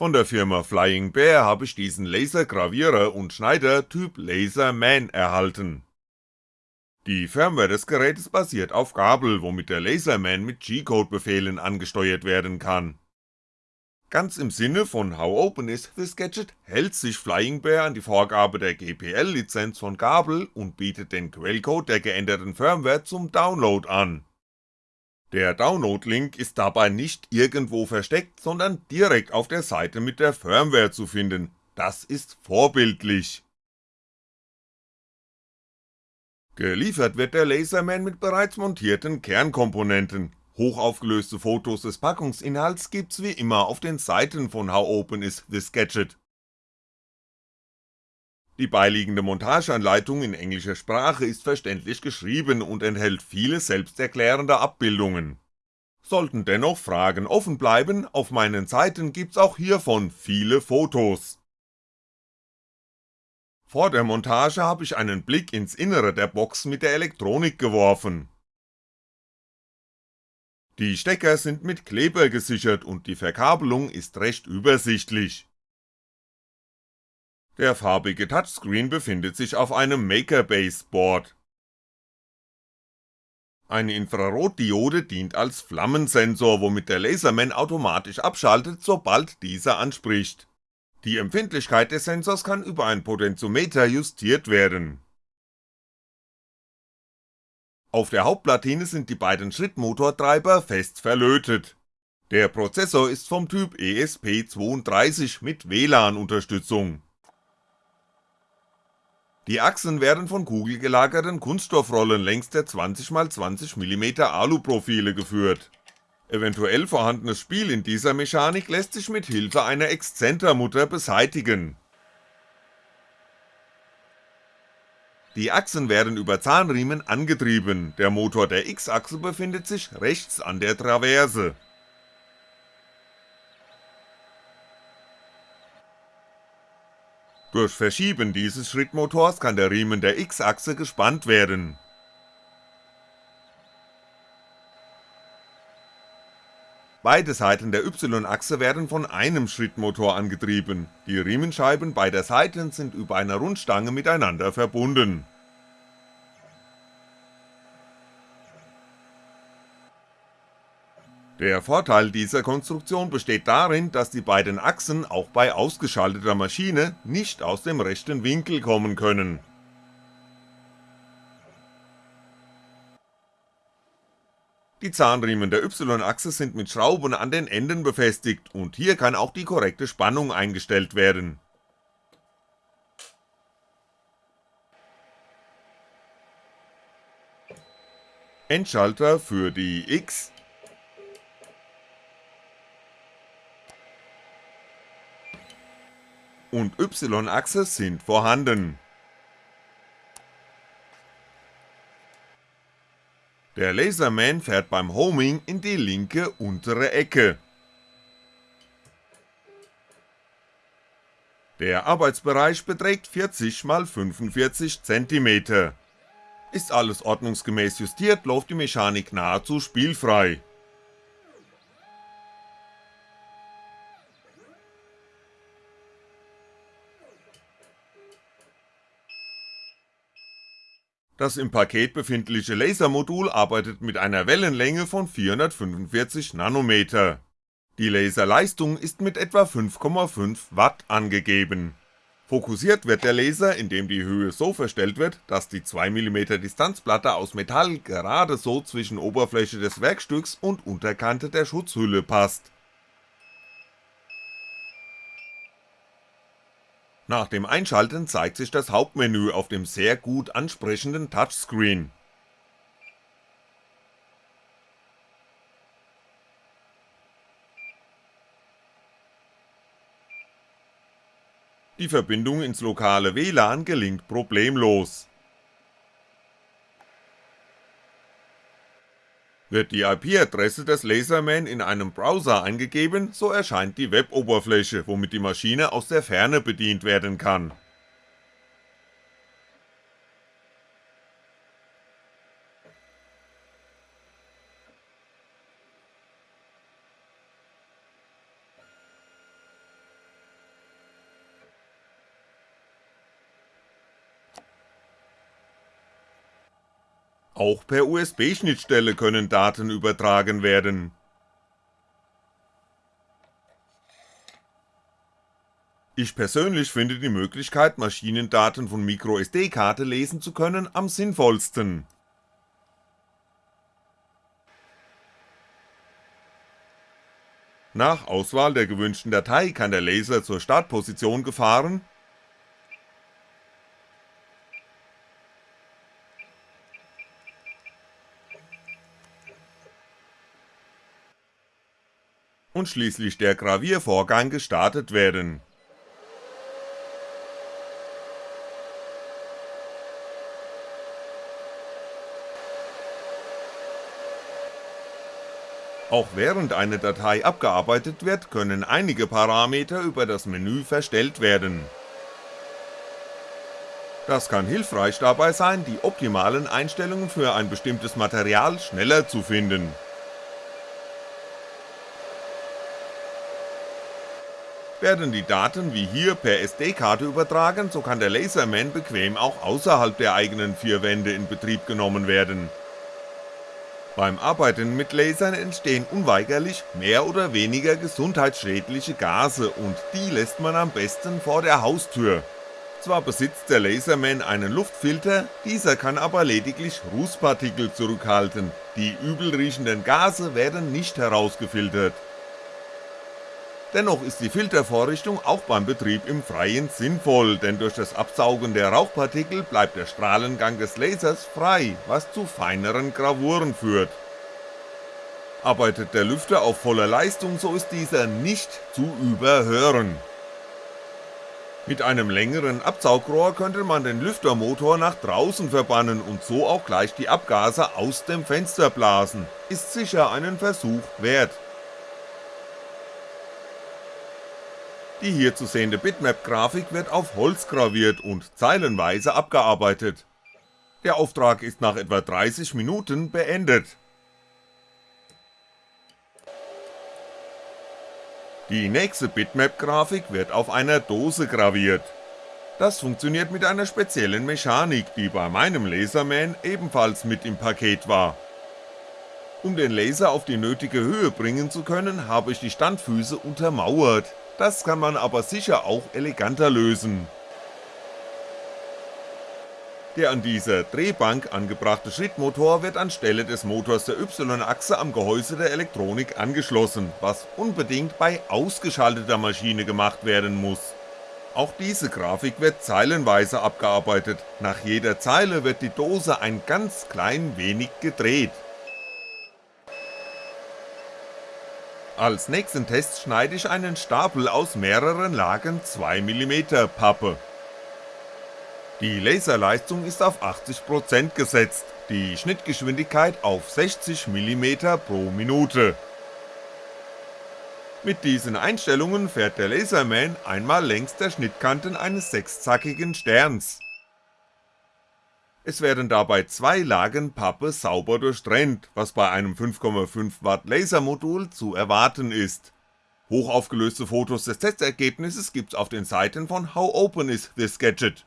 Von der Firma Flying Bear habe ich diesen Lasergravierer und Schneider Typ Laserman erhalten. Die Firmware des Gerätes basiert auf Gabel, womit der Laserman mit G-Code-Befehlen angesteuert werden kann. Ganz im Sinne von How Open is this Gadget hält sich Flying Bear an die Vorgabe der GPL-Lizenz von Gabel und bietet den Quellcode der geänderten Firmware zum Download an der Download-Link ist dabei nicht irgendwo versteckt, sondern direkt auf der Seite mit der Firmware zu finden, das ist vorbildlich. Geliefert wird der Laserman mit bereits montierten Kernkomponenten, hochaufgelöste Fotos des Packungsinhalts gibt's wie immer auf den Seiten von How Open is this Gadget. Die beiliegende Montageanleitung in englischer Sprache ist verständlich geschrieben und enthält viele selbsterklärende Abbildungen. Sollten dennoch Fragen offen bleiben, auf meinen Seiten gibt's auch hiervon viele Fotos. Vor der Montage habe ich einen Blick ins Innere der Box mit der Elektronik geworfen. Die Stecker sind mit Kleber gesichert und die Verkabelung ist recht übersichtlich. Der farbige Touchscreen befindet sich auf einem Makerbase Board. Eine Infrarotdiode dient als Flammensensor, womit der Laserman automatisch abschaltet, sobald dieser anspricht. Die Empfindlichkeit des Sensors kann über ein Potentiometer justiert werden. Auf der Hauptplatine sind die beiden Schrittmotortreiber fest verlötet. Der Prozessor ist vom Typ ESP32 mit WLAN-Unterstützung die Achsen werden von kugelgelagerten Kunststoffrollen längs der 20x20mm Aluprofile geführt. Eventuell vorhandenes Spiel in dieser Mechanik lässt sich mit Hilfe einer Exzentermutter beseitigen. Die Achsen werden über Zahnriemen angetrieben, der Motor der X-Achse befindet sich rechts an der Traverse Durch Verschieben dieses Schrittmotors kann der Riemen der X-Achse gespannt werden. Beide Seiten der Y-Achse werden von einem Schrittmotor angetrieben, die Riemenscheiben beider Seiten sind über einer Rundstange miteinander verbunden Der Vorteil dieser Konstruktion besteht darin, dass die beiden Achsen auch bei ausgeschalteter Maschine nicht aus dem rechten Winkel kommen können. Die Zahnriemen der Y-Achse sind mit Schrauben an den Enden befestigt und hier kann auch die korrekte Spannung eingestellt werden. Endschalter für die X, und Y-Achse sind vorhanden. Der Laserman fährt beim Homing in die linke untere Ecke. Der Arbeitsbereich beträgt 40 x 45 cm. Ist alles ordnungsgemäß justiert, läuft die Mechanik nahezu spielfrei Das im Paket befindliche Lasermodul arbeitet mit einer Wellenlänge von 445nm. Die Laserleistung ist mit etwa 5,5W angegeben. Fokussiert wird der Laser, indem die Höhe so verstellt wird, dass die 2mm Distanzplatte aus Metall gerade so zwischen Oberfläche des Werkstücks und Unterkante der Schutzhülle passt Nach dem Einschalten zeigt sich das Hauptmenü auf dem sehr gut ansprechenden Touchscreen. Die Verbindung ins lokale WLAN gelingt problemlos Wird die IP-Adresse des Laserman in einem Browser eingegeben, so erscheint die Web-Oberfläche, womit die Maschine aus der Ferne bedient werden kann. Auch per USB-Schnittstelle können Daten übertragen werden. Ich persönlich finde die Möglichkeit, Maschinendaten von MicroSD-Karte lesen zu können, am sinnvollsten. Nach Auswahl der gewünschten Datei kann der Laser zur Startposition gefahren und schließlich der Graviervorgang gestartet werden Auch während eine Datei abgearbeitet wird, können einige Parameter über das Menü verstellt werden. Das kann hilfreich dabei sein, die optimalen Einstellungen für ein bestimmtes Material schneller zu finden. Werden die Daten wie hier per SD-Karte übertragen, so kann der Laserman bequem auch außerhalb der eigenen vier Wände in Betrieb genommen werden beim Arbeiten mit Lasern entstehen unweigerlich mehr oder weniger gesundheitsschädliche Gase und die lässt man am besten vor der Haustür. Zwar besitzt der Laserman einen Luftfilter, dieser kann aber lediglich Rußpartikel zurückhalten, die übelriechenden Gase werden nicht herausgefiltert. Dennoch ist die Filtervorrichtung auch beim Betrieb im Freien sinnvoll, denn durch das Absaugen der Rauchpartikel bleibt der Strahlengang des Lasers frei, was zu feineren Gravuren führt. Arbeitet der Lüfter auf voller Leistung, so ist dieser nicht zu überhören. Mit einem längeren Absaugrohr könnte man den Lüftermotor nach draußen verbannen und so auch gleich die Abgase aus dem Fenster blasen, ist sicher einen Versuch wert. Die hier zu sehende Bitmap-Grafik wird auf Holz graviert und zeilenweise abgearbeitet. Der Auftrag ist nach etwa 30 Minuten beendet. Die nächste Bitmap-Grafik wird auf einer Dose graviert. Das funktioniert mit einer speziellen Mechanik, die bei meinem Laserman ebenfalls mit im Paket war. Um den Laser auf die nötige Höhe bringen zu können, habe ich die Standfüße untermauert, das kann man aber sicher auch eleganter lösen. Der an dieser Drehbank angebrachte Schrittmotor wird anstelle des Motors der Y-Achse am Gehäuse der Elektronik angeschlossen, was unbedingt bei ausgeschalteter Maschine gemacht werden muss. Auch diese Grafik wird zeilenweise abgearbeitet, nach jeder Zeile wird die Dose ein ganz klein wenig gedreht Als nächsten Test schneide ich einen Stapel aus mehreren Lagen 2mm Pappe. Die Laserleistung ist auf 80% gesetzt, die Schnittgeschwindigkeit auf 60mm pro Minute. Mit diesen Einstellungen fährt der Laserman einmal längs der Schnittkanten eines sechszackigen Sterns es werden dabei zwei Lagen Pappe sauber durchtrennt, was bei einem 5,5W Lasermodul zu erwarten ist. Hochaufgelöste Fotos des Testergebnisses gibt's auf den Seiten von How Open is this Gadget.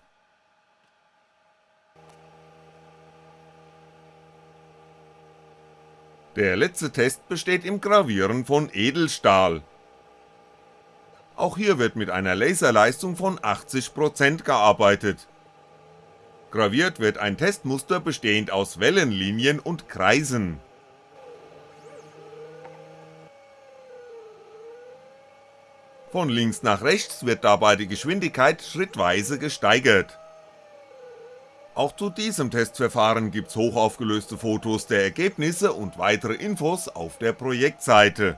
Der letzte Test besteht im Gravieren von Edelstahl. Auch hier wird mit einer Laserleistung von 80% gearbeitet Graviert wird ein Testmuster bestehend aus Wellenlinien und Kreisen. Von links nach rechts wird dabei die Geschwindigkeit schrittweise gesteigert. Auch zu diesem Testverfahren gibt's hochaufgelöste Fotos der Ergebnisse und weitere Infos auf der Projektseite.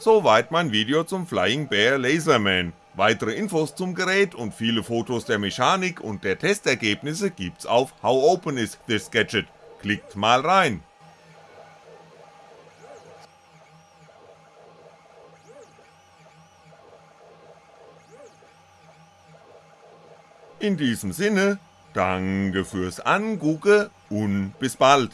Soweit mein Video zum Flying Bear Laserman. Weitere Infos zum Gerät und viele Fotos der Mechanik und der Testergebnisse gibt's auf How Open is this Gadget, klickt mal rein. In diesem Sinne, danke fürs Angucken und bis bald.